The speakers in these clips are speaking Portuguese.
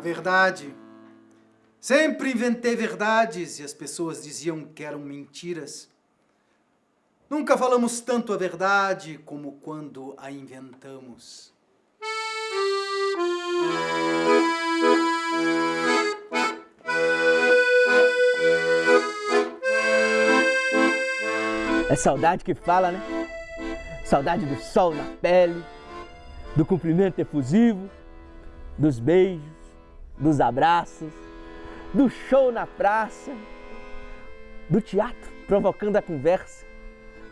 A verdade. Sempre inventei verdades e as pessoas diziam que eram mentiras. Nunca falamos tanto a verdade como quando a inventamos. É saudade que fala, né? Saudade do sol na pele, do cumprimento efusivo, dos beijos, dos abraços, do show na praça, do teatro provocando a conversa,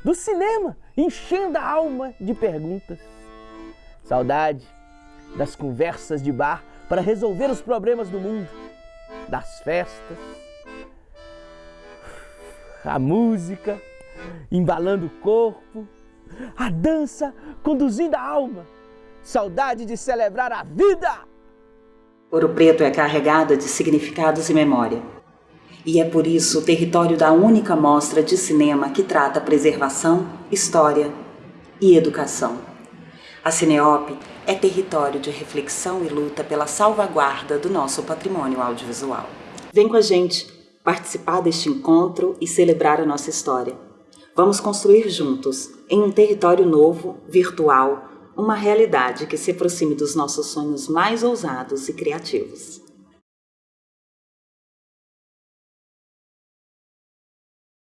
do cinema enchendo a alma de perguntas. Saudade das conversas de bar para resolver os problemas do mundo, das festas, a música embalando o corpo, a dança conduzindo a alma. Saudade de celebrar a vida! Ouro Preto é carregada de significados e memória. E é por isso o território da única mostra de cinema que trata preservação, história e educação. A Cineop é território de reflexão e luta pela salvaguarda do nosso patrimônio audiovisual. Vem com a gente participar deste encontro e celebrar a nossa história. Vamos construir juntos, em um território novo, virtual, uma realidade que se aproxime dos nossos sonhos mais ousados e criativos.